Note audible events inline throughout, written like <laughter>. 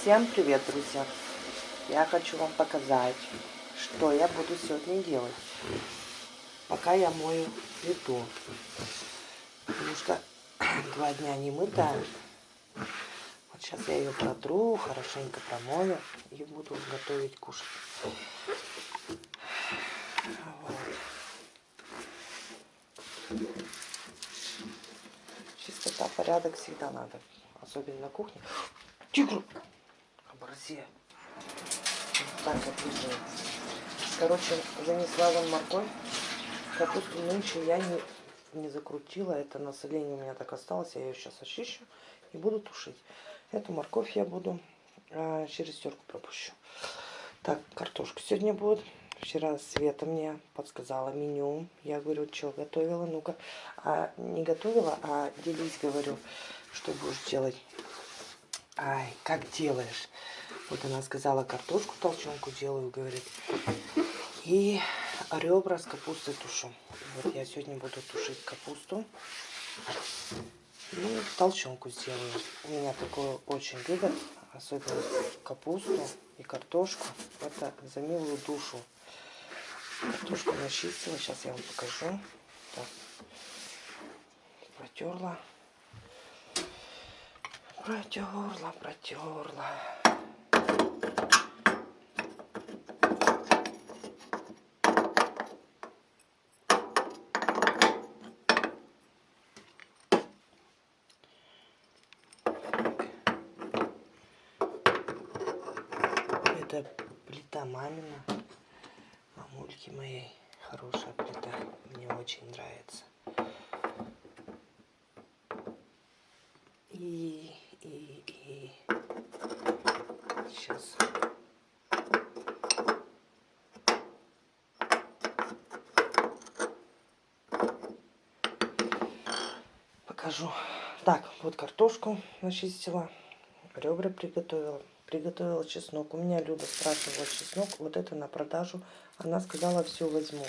Всем привет, друзья! Я хочу вам показать, что я буду сегодня делать, пока я мою плиту. Потому что <clears throat> два дня не мытая. Вот сейчас я ее протру, хорошенько промою и буду готовить кушать. Вот. Чистота, порядок всегда надо, особенно на кухне. Тигр! Вот так вот лежит. Короче, занесла вам морковь. Капусту нынче я не, не закрутила. Это насоление у меня так осталось. Я ее сейчас очищу и буду тушить. Эту морковь я буду а, через терку пропущу. Так, картошка сегодня будет. Вчера Света мне подсказала меню. Я говорю, что готовила? Ну-ка, а, не готовила, а делись, говорю, что будешь делать. Ай, как делаешь? Вот она сказала, картошку толченку делаю, говорит. И ребра с капустой тушу. Вот я сегодня буду тушить капусту. И толченку сделаю. У меня такое очень любят. Особенно капусту и картошку. Это за милую душу. Картошку начистила. Сейчас я вам покажу. Так. Протерла. Протерла, протерла. Это плита мамина, мамульки моей. Хорошая плита, мне очень нравится. И и, и сейчас покажу. Так, вот картошку начистила, ребра приготовила, приготовила чеснок. У меня Люда спрашивала чеснок, вот это на продажу. Она сказала, все возьму.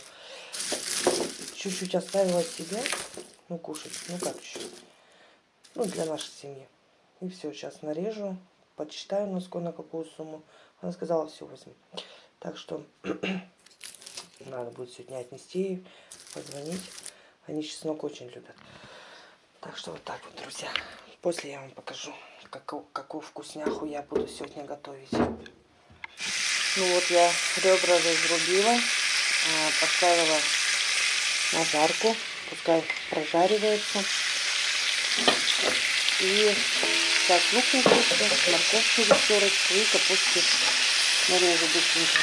Чуть-чуть оставила себе, ну кушать, ну как еще, ну для нашей семьи. И все, сейчас нарежу, подсчитаю носком на какую сумму. Она сказала, все возьму. Так что <clears throat> надо будет сегодня отнести, позвонить. Они чеснок очень любят. Так что вот так вот, друзья. После я вам покажу, какую, какую вкусняху я буду сегодня готовить. Ну вот я ребра разрубила, а, поставила на жарку. Пускай прожаривается. И так, лук на кусочек, морковку веселочку и капусту нарежу быстренько.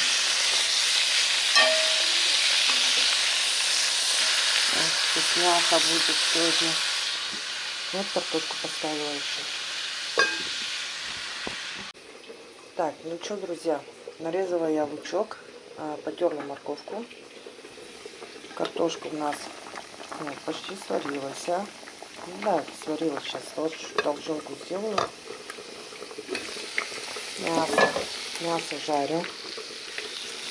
Вкусняха будет сегодня. Вот картошку поставила еще. Так, ну что, друзья, нарезала я лучок, а, потерла морковку. Картошка у нас ну, почти сварилась. А? Да, сварила сейчас. Вот толченку сделаю. Мясо. Мясо жарю.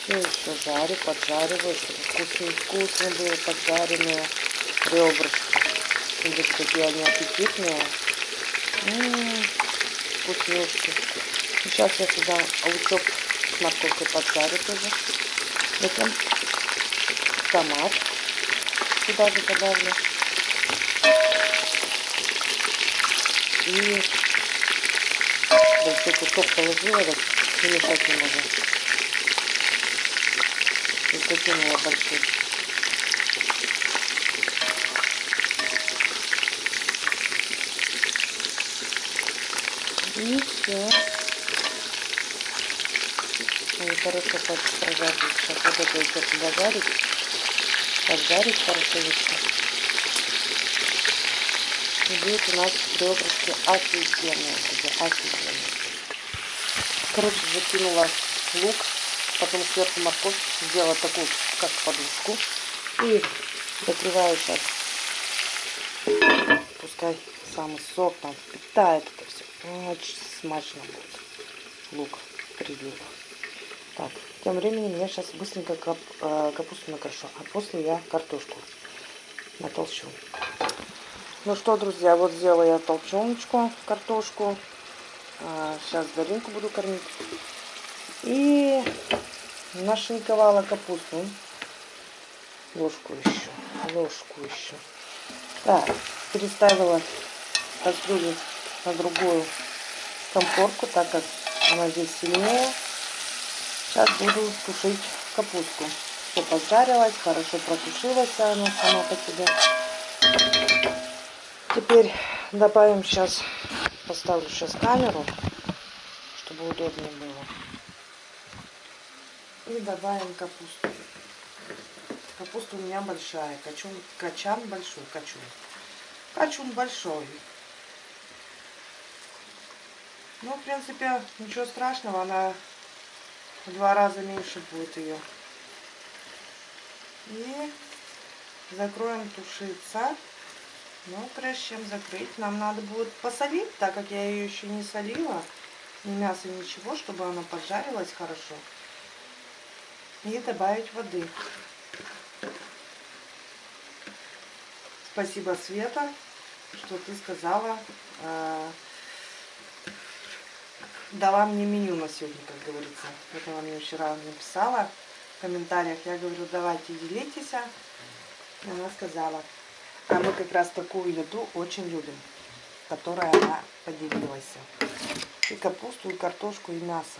Все еще жарю, поджариваю, чтобы вкусные, вкусные были поджаренные ребрышки. Видите, какие они аппетитные. М -м -м, вкуснючки. Сейчас я сюда лучок с морковкой поджарю тоже. Затем томат сюда же добавлю. И большой кусок положила, так перемешать не могу. И закинула большой. И все. Они хорошо прожарить. Сейчас вот это еще. Поджарить хорошо еще. Будет у нас ребрышки офигенные, офигенные. Короче, закинула лук, потом сверху морковь, сделала такую, как подушку. И закрываю сейчас. Пускай самый сок там впитает это все. Очень смачно будет. Лук прилива. Так, тем временем я сейчас быстренько кап, э, капусту накрошу, а после я картошку натолчу. Ну что, друзья, вот сделала я толченочку, картошку. А, сейчас Даринку буду кормить. И нашинковала капусту. Ложку еще. Ложку еще. Так, переставила кастрюлю на другую комфорку, так как она здесь сильнее. Сейчас буду тушить капусту. Все поджарилось, хорошо протушилась она сама по себе. Теперь добавим сейчас, поставлю сейчас камеру, чтобы удобнее было. И добавим капусту. Капуста у меня большая, качун, качан большой, качун. Качун большой. Ну, в принципе, ничего страшного, она в два раза меньше будет ее. И закроем тушиться. Но прежде чем закрыть, нам надо будет посолить, так как я ее еще не солила. Ни мясо, ничего, чтобы она поджарилась хорошо. И добавить воды. Спасибо, Света, что ты сказала, э, дала мне меню на сегодня, как говорится. Это она мне вчера написала в комментариях. Я говорю, давайте делитесь. Она сказала, а мы как раз такую еду очень любим, которая она поделилась. И капусту, и картошку, и мясо.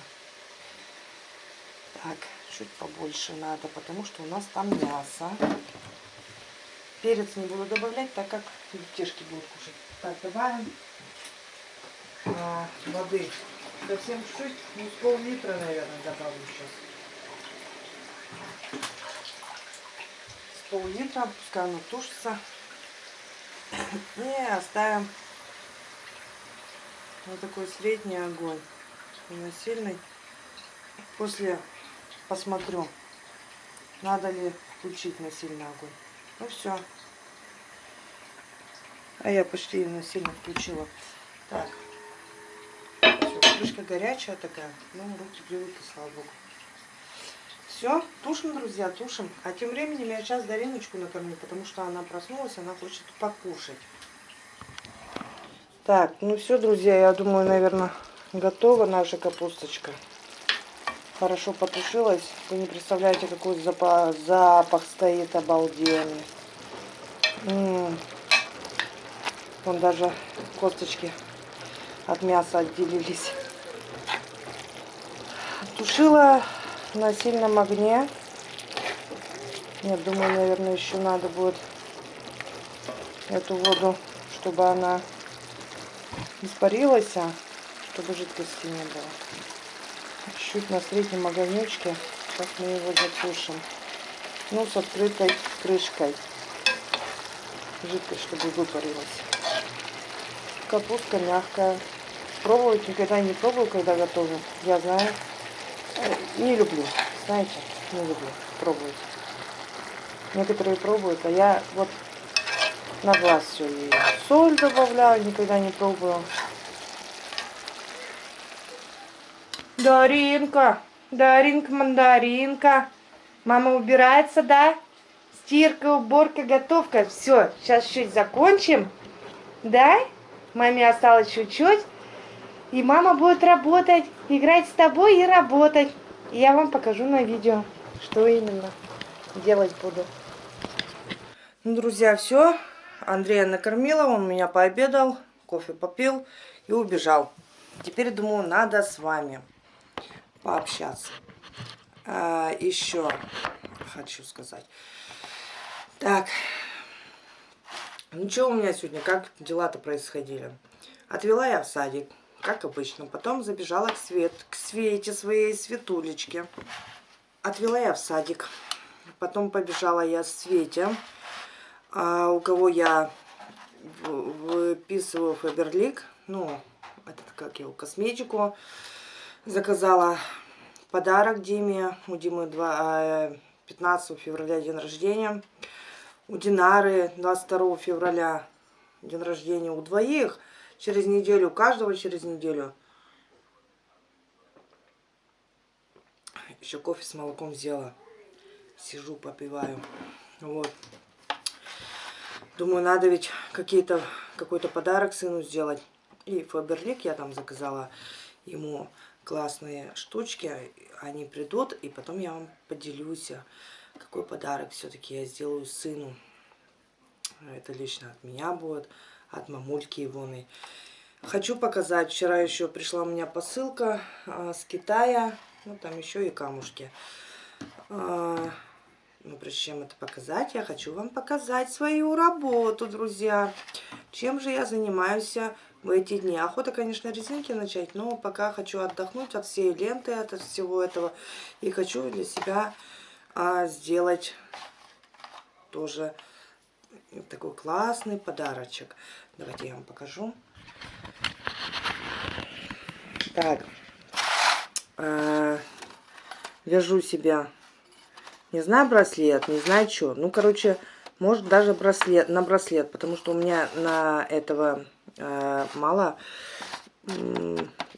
Так, чуть побольше надо, потому что у нас там мясо. Перец не буду добавлять, так как детишки будут кушать. Так, добавим а, воды. Совсем чуть-чуть, ну с пол-литра, наверное, добавлю сейчас. С пол-литра, пускай оно тушится. <coughs> И оставим вот такой средний огонь. Не сильный. После посмотрю, надо ли включить на сильный огонь. Ну все. А я почти на сильно включила. Так. Крышка горячая такая. Ну, руки привыкли, слава богу. Все, тушим, друзья, тушим. А тем временем я сейчас Дариночку накормлю, потому что она проснулась, она хочет покушать. Так, ну все, друзья, я думаю, наверное, готова наша капусточка хорошо потушилась. Вы не представляете, какой запах, запах стоит обалденный. М -м -м. Вон даже косточки от мяса отделились. Тушила на сильном огне. Я думаю, наверное, еще надо будет эту воду, чтобы она испарилась, а чтобы жидкости не было чуть на среднем огонечке. Сейчас мы его затушим. Ну, с открытой крышкой. Жидкость, чтобы выпарилась. Капустка мягкая. Пробовать никогда не пробую, когда готовлю. Я знаю. Э, не люблю. Знаете, не люблю пробовать. Некоторые пробуют, а я вот на глаз все. соль добавляю, никогда не пробую. Даринка, Даринка, мандаринка. Мама убирается, да? Стирка, уборка, готовка. Все, сейчас чуть закончим. Да? Маме осталось чуть-чуть. И мама будет работать, играть с тобой и работать. И я вам покажу на видео, что именно делать буду. Ну, друзья, все. Андрея накормила, он меня пообедал, кофе попил и убежал. Теперь, думаю, надо с вами пообщаться. А, еще хочу сказать. Так, ну что у меня сегодня, как дела-то происходили? Отвела я в садик, как обычно. Потом забежала к, свет, к Свете, своей Светулечке. Отвела я в садик. Потом побежала я с Свете, а, у кого я выписываю Фаберлик. Ну, этот, как его, косметику заказала подарок Диме. У Димы 2, 15 февраля день рождения. У Динары 22 февраля день рождения у двоих. Через неделю, у каждого через неделю. Еще кофе с молоком взяла. Сижу, попиваю. Вот. Думаю, надо ведь какой-то подарок сыну сделать. И Фаберлик я там заказала ему классные штучки. Они придут, и потом я вам поделюсь, какой подарок все-таки я сделаю сыну. Это лично от меня будет, от мамульки Ивоны. Хочу показать. Вчера еще пришла у меня посылка а, с Китая. Ну, там еще и камушки. А, но прежде чем это показать, я хочу вам показать свою работу, друзья. Чем же я занимаюсь в эти дни? Охота, конечно, резинки начать, но пока хочу отдохнуть от всей ленты, от всего этого. И хочу для себя а, сделать тоже такой классный подарочек. Давайте я вам покажу. Так, э, вяжу себя, не знаю браслет, не знаю что. Ну, короче, может даже браслет, на браслет, потому что у меня на этого э, мало,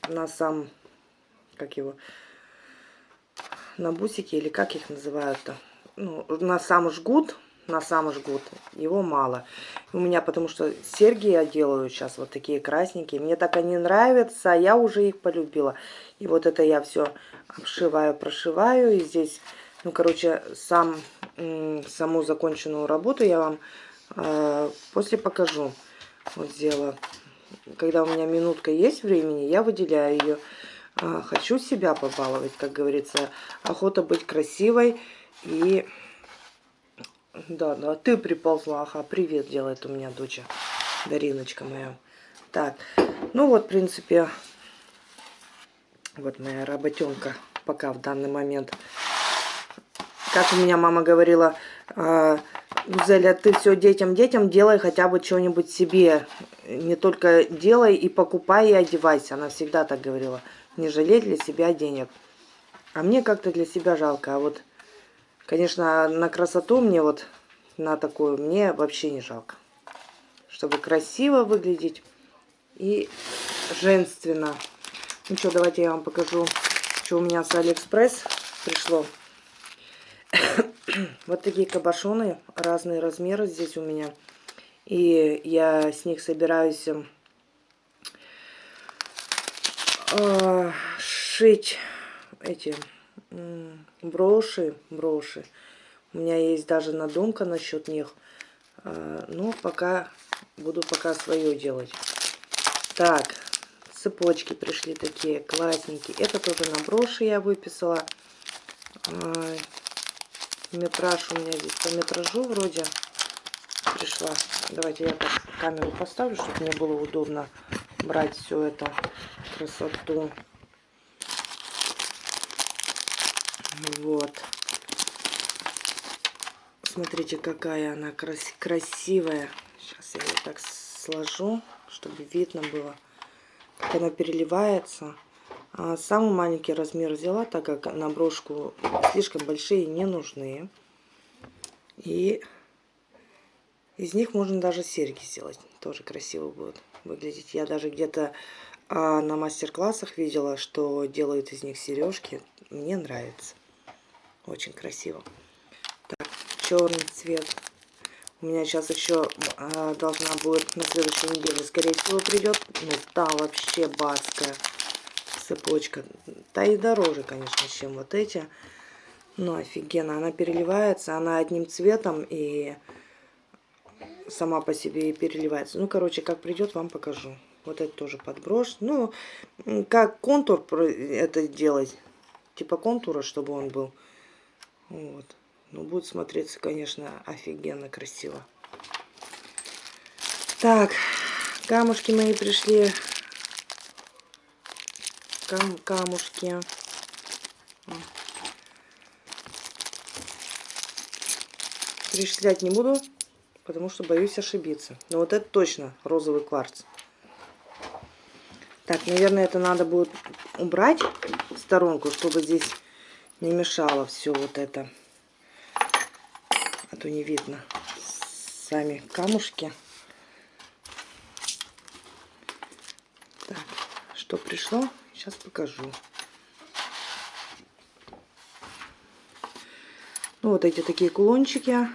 на сам, как его, на бусики или как их называют-то, ну, на сам жгут, на сам жгут. Его мало. У меня потому что серьги я делаю сейчас вот такие красненькие. Мне так они нравятся, а я уже их полюбила. И вот это я все обшиваю, прошиваю. И здесь, ну, короче, сам, саму законченную работу я вам э, после покажу. Вот сделала. Когда у меня минутка есть времени, я выделяю ее. Э, хочу себя побаловать, как говорится. Охота быть красивой и да, да, ты приползла, ага, привет делает у меня доча, Дариночка моя. Так, ну вот, в принципе, вот моя работенка пока в данный момент. Как у меня мама говорила, э, Зеля, ты все детям-детям делай хотя бы что-нибудь себе. Не только делай и покупай и одевайся. Она всегда так говорила. Не жалей для себя денег. А мне как-то для себя жалко. А вот Конечно, на красоту мне вот, на такую, мне вообще не жалко. Чтобы красиво выглядеть и женственно. Ну что, давайте я вам покажу, что у меня с Алиэкспресс пришло. <coughs> вот такие кабошоны, разные размеры здесь у меня. И я с них собираюсь э, шить эти броши, броши. У меня есть даже надумка насчет них. А, но пока буду пока свое делать. Так, цепочки пришли такие классненькие. Это тоже на броши я выписала. А, метраж у меня здесь по метражу вроде пришла. Давайте я так камеру поставлю, чтобы мне было удобно брать все это красоту. Вот. Смотрите, какая она крас красивая. Сейчас я ее так сложу, чтобы видно было, как она переливается. А самый маленький размер взяла, так как на брошку слишком большие не нужны. И из них можно даже серьги сделать. Тоже красиво будет выглядеть. Я даже где-то а, на мастер-классах видела, что делают из них сережки. Мне нравится. Очень красиво. Так, черный цвет. У меня сейчас еще э, должна будет на следующей неделе, скорее всего, придет. Ну, та вообще бацкая цепочка. Та и дороже, конечно, чем вот эти. Ну, офигенно. Она переливается, она одним цветом и сама по себе и переливается. Ну, короче, как придет, вам покажу. Вот это тоже подброшь. Ну, как контур это делать. Типа контура, чтобы он был. Вот. Ну, будет смотреться, конечно, офигенно красиво. Так, камушки мои пришли. Кам камушки. Перечислять не буду, потому что боюсь ошибиться. Но вот это точно розовый кварц. Так, наверное, это надо будет убрать в сторонку, чтобы здесь не мешало все вот это. А то не видно сами камушки. Так, что пришло, сейчас покажу. Ну, вот эти такие кулончики.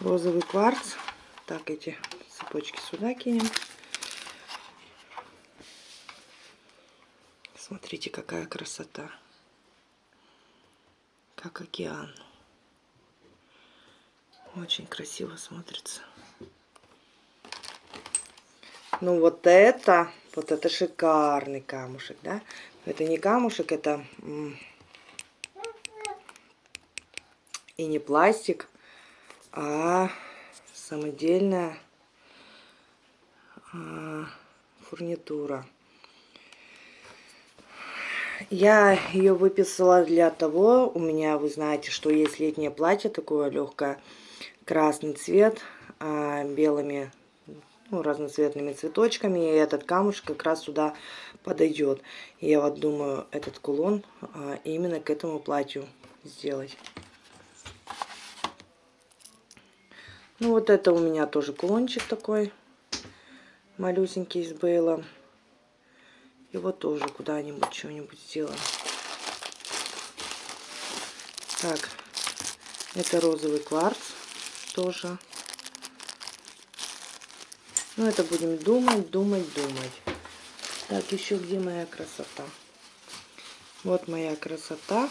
Розовый кварц. Так, эти цепочки сюда кинем. Смотрите, какая красота. Как океан. Очень красиво смотрится. Ну вот это, вот это шикарный камушек, да? Это не камушек, это и не пластик, а самодельная а, фурнитура. Я ее выписала для того, у меня, вы знаете, что есть летнее платье, такое легкое, красный цвет, а, белыми, ну, разноцветными цветочками, и этот камушек как раз сюда подойдет. Я вот думаю, этот кулон а, именно к этому платью сделать. Ну, вот это у меня тоже кулончик такой, малюсенький из Бейла. Его тоже куда-нибудь что-нибудь сделаем. Так, это розовый кварц тоже. Ну, это будем думать, думать, думать. Так, еще где моя красота? Вот моя красота.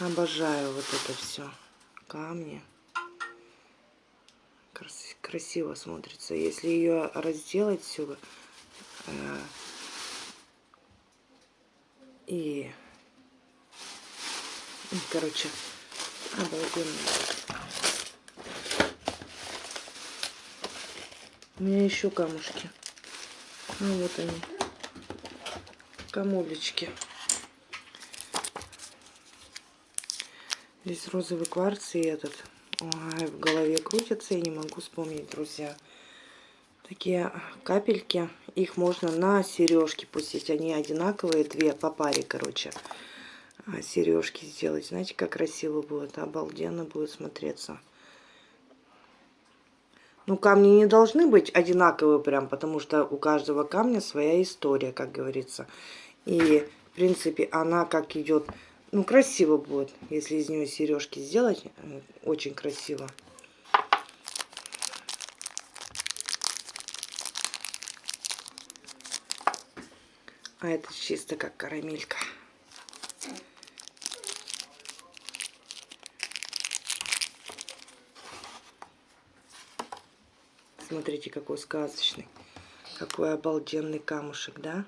Обожаю вот это все. Камни. Красиво смотрится. Если ее разделать все, и, короче, обалденно. У меня еще камушки. Ну вот они. Камулечки. Здесь розовый кварц и этот. Ой, в голове крутится, и не могу вспомнить, друзья такие капельки. Их можно на сережки пустить. Они одинаковые, две по паре, короче. А, сережки сделать. Знаете, как красиво будет. Обалденно будет смотреться. Ну, камни не должны быть одинаковые прям, потому что у каждого камня своя история, как говорится. И, в принципе, она как идет... Ну, красиво будет, если из нее сережки сделать. Очень красиво. А это чисто как карамелька. Смотрите, какой сказочный. Какой обалденный камушек, да?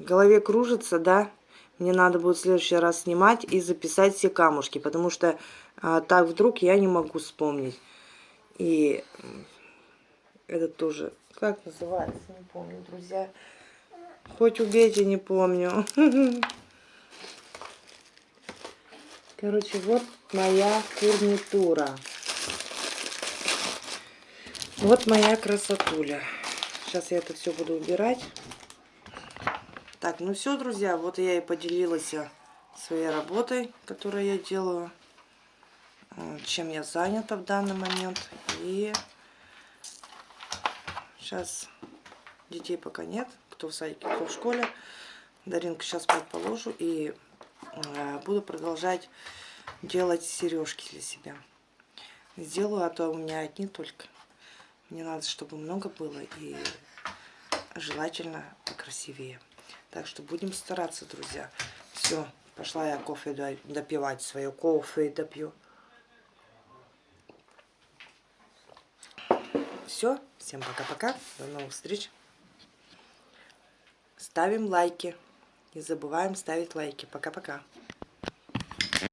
В голове кружится, да? Мне надо будет в следующий раз снимать и записать все камушки, потому что а, так вдруг я не могу вспомнить. И этот тоже как называется, не помню, друзья. Хоть убейте, не помню. <laughs> Короче, вот моя фурнитура. Вот моя красотуля. Сейчас я это все буду убирать. Так, ну все, друзья, вот я и поделилась своей работой, которую я делаю, чем я занята в данный момент. И Сейчас детей пока нет, кто в садике, кто в школе. Даринку сейчас спать положу и э, буду продолжать делать сережки для себя. Сделаю, а то у меня одни только. Мне надо, чтобы много было и желательно покрасивее. Так что будем стараться, друзья. Все, пошла я кофе допивать, свое кофе допью. Все, всем пока-пока, до новых встреч. Ставим лайки. Не забываем ставить лайки. Пока-пока.